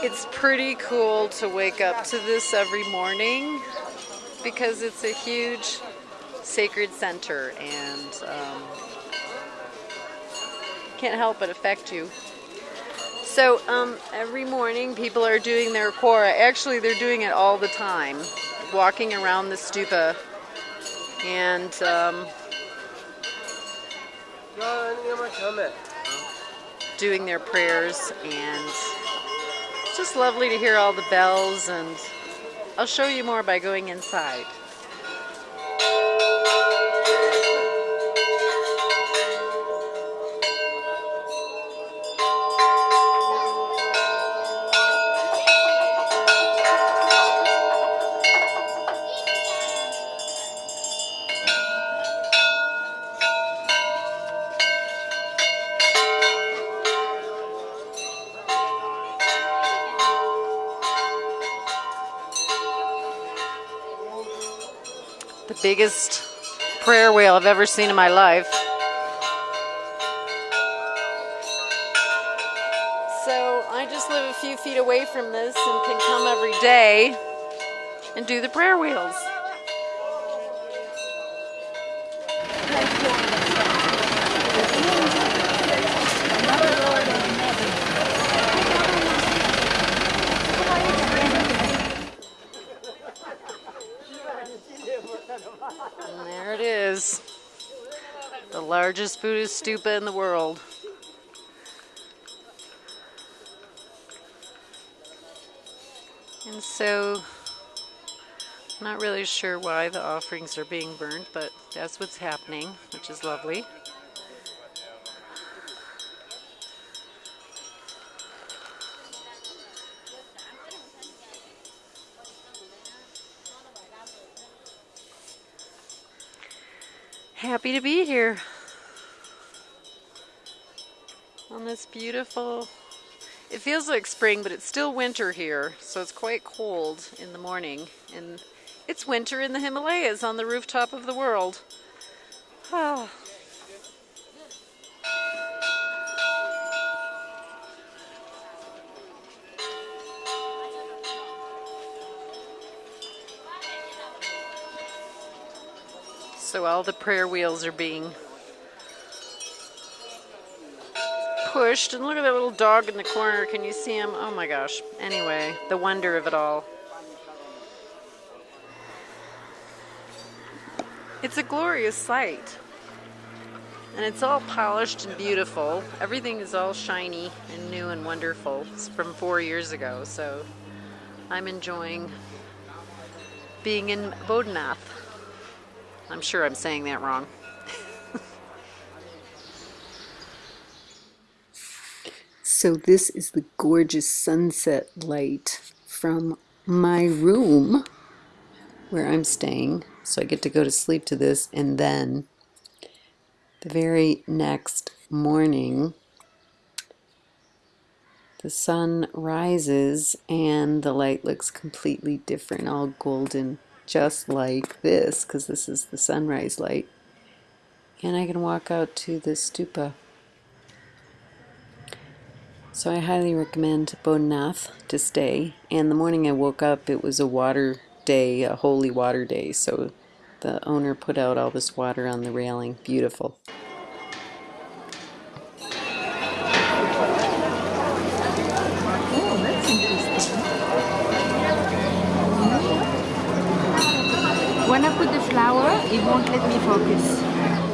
It's pretty cool to wake up to this every morning because it's a huge sacred center and um, can't help but affect you. So um, every morning people are doing their kora. Actually, they're doing it all the time, walking around the stupa and um, doing their prayers and just lovely to hear all the bells and I'll show you more by going inside. The biggest prayer wheel I've ever seen in my life. So I just live a few feet away from this and can come every day and do the prayer wheels. And there it is. The largest Buddhist stupa in the world. And so, not really sure why the offerings are being burned, but that's what's happening, which is lovely. Happy to be here on this beautiful, it feels like spring, but it's still winter here, so it's quite cold in the morning. And it's winter in the Himalayas on the rooftop of the world. Ah. So all the prayer wheels are being pushed. And look at that little dog in the corner. Can you see him? Oh my gosh. Anyway, the wonder of it all. It's a glorious sight. And it's all polished and beautiful. Everything is all shiny and new and wonderful. It's from four years ago, so I'm enjoying being in Bodhanath. I'm sure I'm saying that wrong. so this is the gorgeous sunset light from my room where I'm staying. So I get to go to sleep to this and then the very next morning the sun rises and the light looks completely different, all golden just like this because this is the sunrise light. And I can walk out to the stupa. So I highly recommend Bodhanath to stay. And the morning I woke up it was a water day a holy water day. So the owner put out all this water on the railing. Beautiful it won't let me focus.